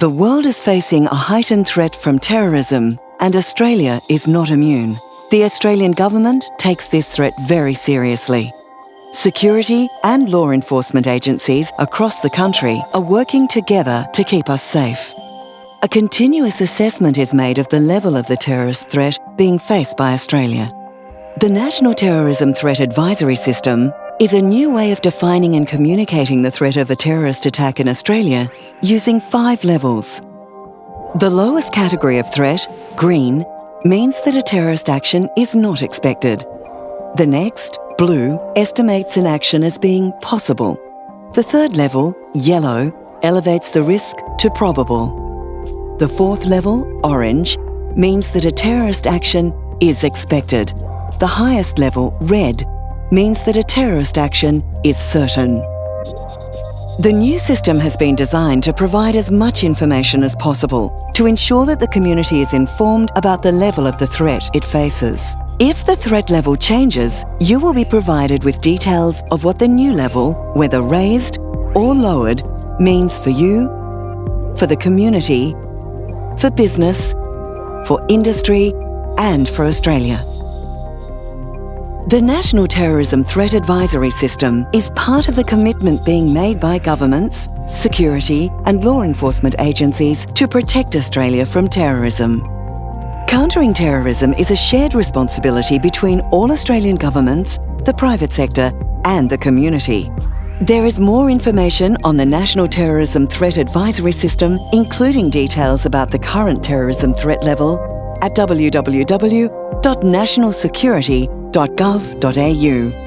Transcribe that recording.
The world is facing a heightened threat from terrorism, and Australia is not immune. The Australian government takes this threat very seriously. Security and law enforcement agencies across the country are working together to keep us safe. A continuous assessment is made of the level of the terrorist threat being faced by Australia. The National Terrorism Threat Advisory System is a new way of defining and communicating the threat of a terrorist attack in Australia using five levels. The lowest category of threat, green, means that a terrorist action is not expected. The next, blue, estimates an action as being possible. The third level, yellow, elevates the risk to probable. The fourth level, orange, means that a terrorist action is expected. The highest level, red, means that a terrorist action is certain. The new system has been designed to provide as much information as possible to ensure that the community is informed about the level of the threat it faces. If the threat level changes, you will be provided with details of what the new level, whether raised or lowered, means for you, for the community, for business, for industry and for Australia. The National Terrorism Threat Advisory System is part of the commitment being made by governments, security and law enforcement agencies to protect Australia from terrorism. Countering terrorism is a shared responsibility between all Australian governments, the private sector and the community. There is more information on the National Terrorism Threat Advisory System, including details about the current terrorism threat level, at www.nationalsecurity.gov.au health.gov.au